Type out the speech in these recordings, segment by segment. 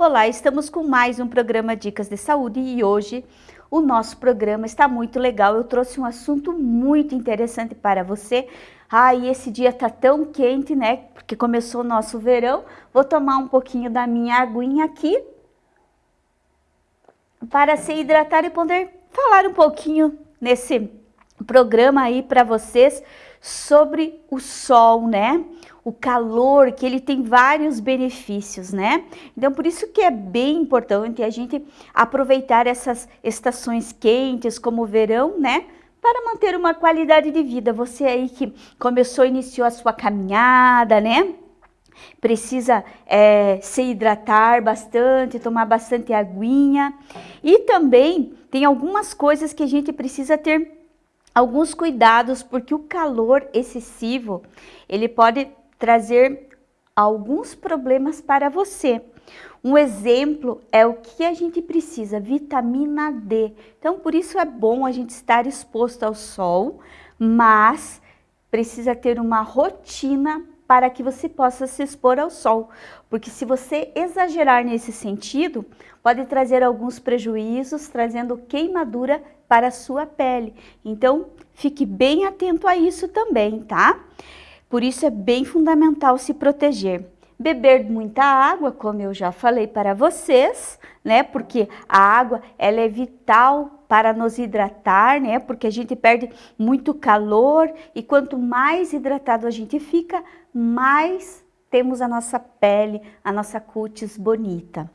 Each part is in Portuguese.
Olá, estamos com mais um programa Dicas de Saúde e hoje o nosso programa está muito legal. Eu trouxe um assunto muito interessante para você. Ah, e esse dia tá tão quente, né? Porque começou o nosso verão. Vou tomar um pouquinho da minha aguinha aqui para se hidratar e poder falar um pouquinho nesse programa aí para vocês sobre o sol, né? o calor, que ele tem vários benefícios, né? Então, por isso que é bem importante a gente aproveitar essas estações quentes, como o verão, né? Para manter uma qualidade de vida. Você aí que começou, iniciou a sua caminhada, né? Precisa é, se hidratar bastante, tomar bastante aguinha. E também tem algumas coisas que a gente precisa ter alguns cuidados, porque o calor excessivo, ele pode trazer alguns problemas para você. Um exemplo é o que a gente precisa, vitamina D. Então, por isso é bom a gente estar exposto ao sol, mas precisa ter uma rotina para que você possa se expor ao sol. Porque se você exagerar nesse sentido, pode trazer alguns prejuízos, trazendo queimadura para a sua pele. Então, fique bem atento a isso também, tá? Por isso é bem fundamental se proteger. Beber muita água, como eu já falei para vocês, né? Porque a água ela é vital para nos hidratar, né? Porque a gente perde muito calor e quanto mais hidratado a gente fica, mais temos a nossa pele, a nossa cutis bonita.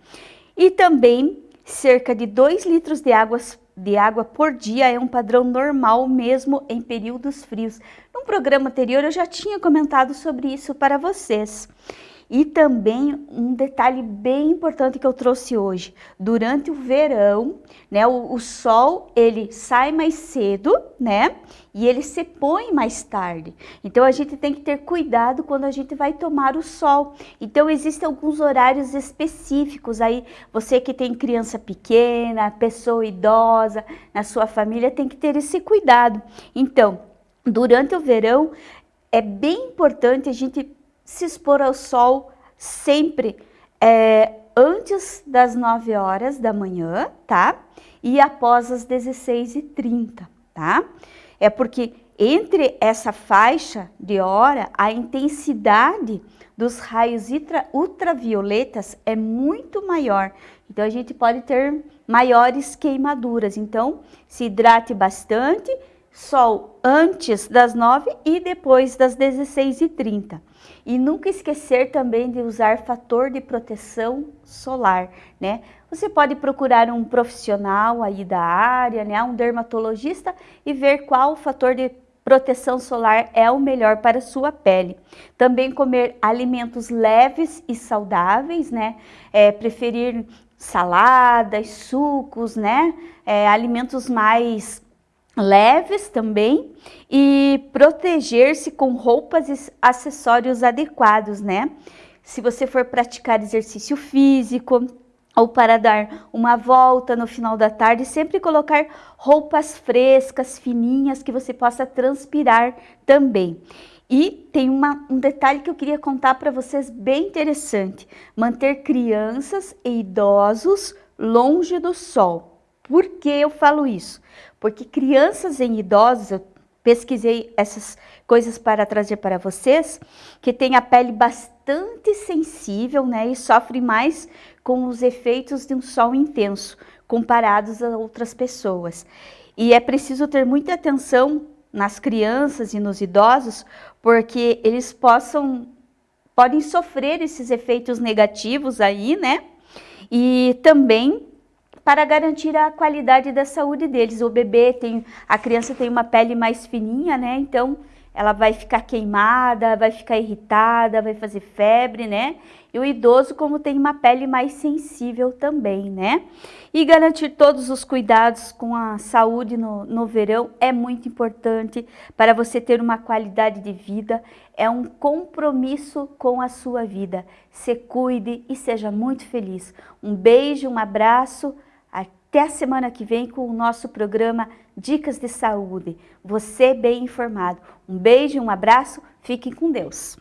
E também cerca de 2 litros de água, de água por dia é um padrão normal mesmo em períodos frios. Num programa anterior eu já tinha comentado sobre isso para vocês. E também um detalhe bem importante que eu trouxe hoje. Durante o verão, né, o, o, sol ele sai mais cedo, né? E ele se põe mais tarde. Então a gente tem que ter cuidado quando a gente vai tomar o sol. Então existem alguns horários específicos aí. Você que tem criança pequena, pessoa idosa na sua família tem que ter esse cuidado. Então, durante o verão é bem importante a gente se expor ao sol sempre é, antes das 9 horas da manhã, tá? E após as 16h30, tá? É porque entre essa faixa de hora, a intensidade dos raios ultravioletas é muito maior. Então, a gente pode ter maiores queimaduras. Então, se hidrate bastante, sol antes das 9 e depois das 16h30. E nunca esquecer também de usar fator de proteção solar, né? Você pode procurar um profissional aí da área, né? Um dermatologista e ver qual fator de proteção solar é o melhor para sua pele. Também comer alimentos leves e saudáveis, né? É, preferir saladas, sucos, né? É, alimentos mais leves também e proteger-se com roupas e acessórios adequados, né? Se você for praticar exercício físico ou para dar uma volta no final da tarde, sempre colocar roupas frescas, fininhas, que você possa transpirar também. E tem uma, um detalhe que eu queria contar para vocês bem interessante. Manter crianças e idosos longe do sol. Por que eu falo isso? Porque crianças em idosos, eu pesquisei essas coisas para trazer para vocês, que tem a pele bastante sensível, né, e sofre mais com os efeitos de um sol intenso, comparados a outras pessoas. E é preciso ter muita atenção nas crianças e nos idosos, porque eles possam, podem sofrer esses efeitos negativos aí, né, e também para garantir a qualidade da saúde deles. O bebê tem, a criança tem uma pele mais fininha, né? Então ela vai ficar queimada, vai ficar irritada, vai fazer febre, né? E o idoso, como tem uma pele mais sensível também, né? E garantir todos os cuidados com a saúde no, no verão é muito importante para você ter uma qualidade de vida, é um compromisso com a sua vida. Se cuide e seja muito feliz. Um beijo, um abraço. Até a semana que vem com o nosso programa Dicas de Saúde. Você bem informado. Um beijo um abraço. Fiquem com Deus.